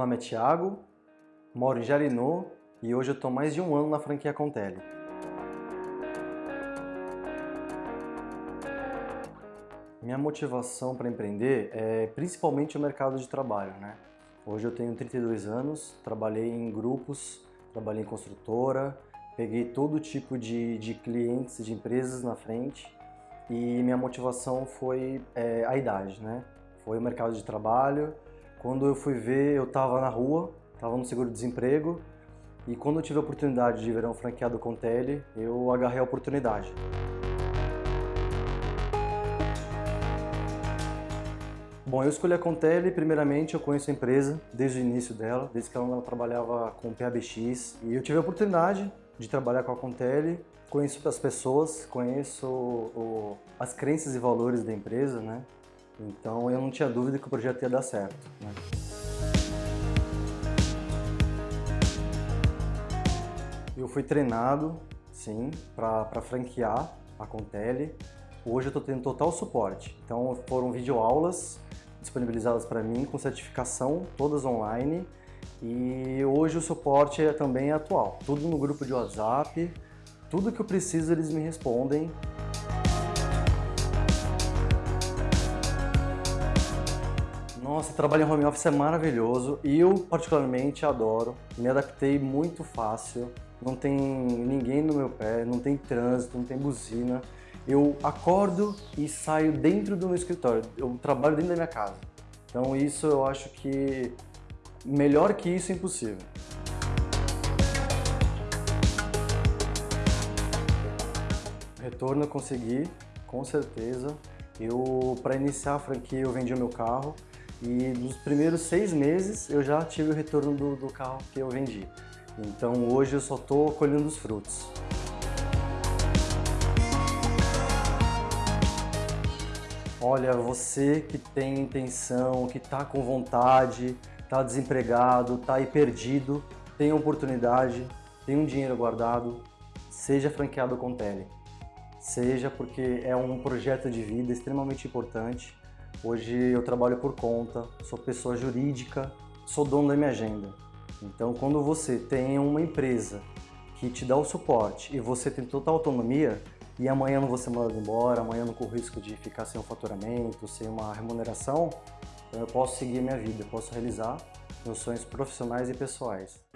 nome é Thiago, moro em Jarinô e hoje eu estou mais de um ano na franquia Contele. Minha motivação para empreender é principalmente o mercado de trabalho. Né? Hoje eu tenho 32 anos, trabalhei em grupos, trabalhei em construtora, peguei todo tipo de, de clientes, de empresas na frente e minha motivação foi é, a idade, né? Foi o mercado de trabalho. Quando eu fui ver, eu estava na rua, estava no seguro-desemprego e quando eu tive a oportunidade de ver um franqueado com Tele, eu agarrei a oportunidade. Bom, eu escolhi a Contele, primeiramente eu conheço a empresa desde o início dela, desde que ela trabalhava com PABX e eu tive a oportunidade de trabalhar com a Contele, conheço as pessoas, conheço o, as crenças e valores da empresa, né? Então eu não tinha dúvida que o projeto ia dar certo. Né? Eu fui treinado, sim, para franquear a Contele. Hoje eu estou tendo total suporte. Então foram videoaulas disponibilizadas para mim com certificação, todas online. E hoje o suporte é também atual, tudo no grupo de WhatsApp, tudo que eu preciso eles me respondem. Nossa, trabalho em home office é maravilhoso e eu particularmente adoro, me adaptei muito fácil, não tem ninguém no meu pé, não tem trânsito, não tem buzina. Eu acordo e saio dentro do meu escritório, eu trabalho dentro da minha casa. Então isso eu acho que melhor que isso é impossível. Retorno eu consegui, com certeza. Eu, para iniciar a franquia, eu vendi o meu carro e nos primeiros seis meses eu já tive o retorno do, do carro que eu vendi. Então hoje eu só estou colhendo os frutos. Olha, você que tem intenção, que está com vontade, está desempregado, está aí perdido, tem oportunidade, tem um dinheiro guardado, seja franqueado com Tele. Seja porque é um projeto de vida extremamente importante. Hoje eu trabalho por conta, sou pessoa jurídica, sou dono da minha agenda. Então quando você tem uma empresa que te dá o suporte e você tem total autonomia, e amanhã não ser mandado embora, amanhã não corro risco de ficar sem um faturamento, sem uma remuneração, eu posso seguir minha vida, posso realizar meus sonhos profissionais e pessoais.